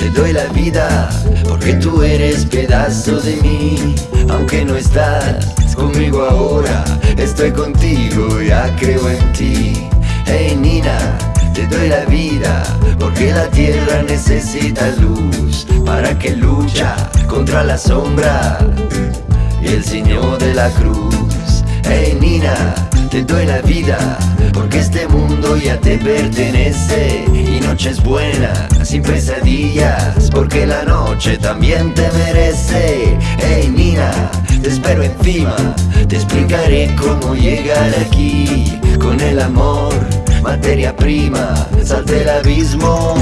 te doy la vida porque tú eres pedazo de mí. Aunque no estás conmigo ahora, estoy contigo, ya creo en ti. Hey Nina, te doy la vida porque la tierra necesita luz para que lucha contra la sombra y el Señor de la cruz. Hey Nina, te doy la vida porque este mundo ya te pertenece y noches buenas sin pesadillas porque la noche también te merece. Hey Nina, te espero encima, te explicaré cómo llegar aquí con el amor, materia prima, salte el abismo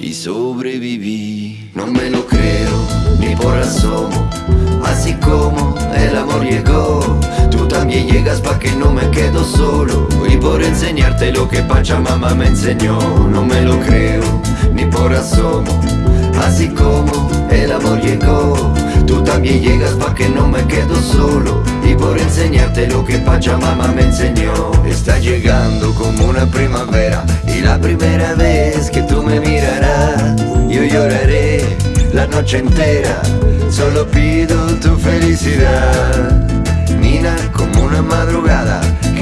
y sobreviví. No me lo creo ni por asomo, así como el amor llegó. También llegas pa' que no me quedo solo. Y por enseñarte lo que Pachamama me enseñó. No me lo creo, ni por asomo. Así como el amor llegó Tú también llegas pa' que no me quedo solo. Y por enseñarte lo que Pachamama me enseñó. Está llegando como una primavera Y la primera vez que tú me mirarás Yo lloraré la noche entera. Solo pido tu felicidad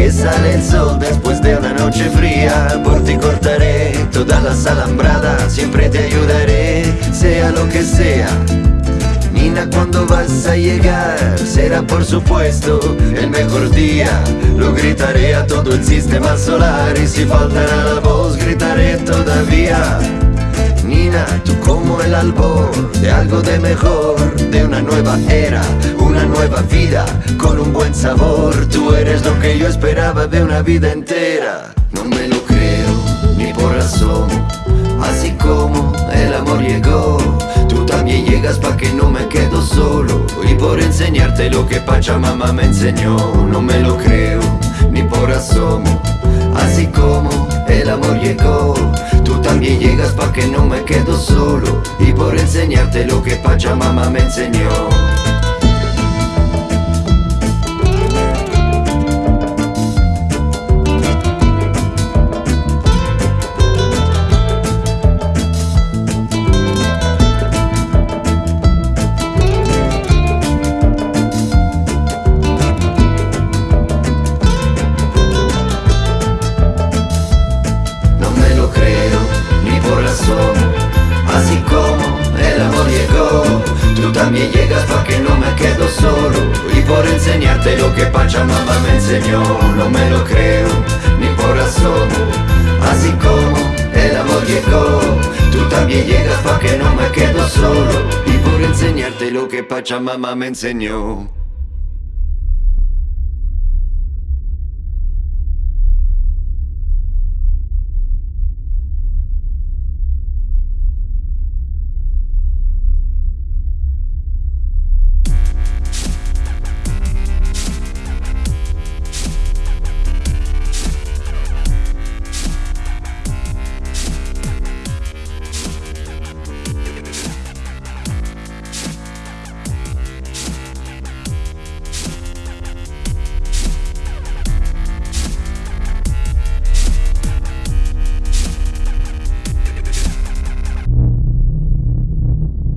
que sale el sol después de una noche fría. Por ti cortaré todas las alambradas, siempre te ayudaré, sea lo que sea. Nina, cuando vas a llegar será por supuesto el mejor día. Lo gritaré a todo el sistema solar y si faltará la voz gritaré todavía Nina, tú como el albor de algo de mejor, de una nueva era, una nueva vida, con un buen sabor. Tú eres lo que yo esperaba de una vida entera. No me lo creo, ni por asomo, así como el amor llegó. Tú también llegas pa' que no me quedo solo, y por enseñarte lo que Pachamama me enseñó. No me lo creo, ni por asomo, así como el amor llegó. Tú llegas pa' que no me quedo solo Y por enseñarte lo que Pachamama me enseñó También llegas pa' que no me quedo solo. Y por enseñarte lo que Pachamama me enseñó. No me lo creo, ni por asomo. Así como el amor llegó Tú también llegas pa' que no me quedo solo. Y por enseñarte lo que Pachamama me enseñó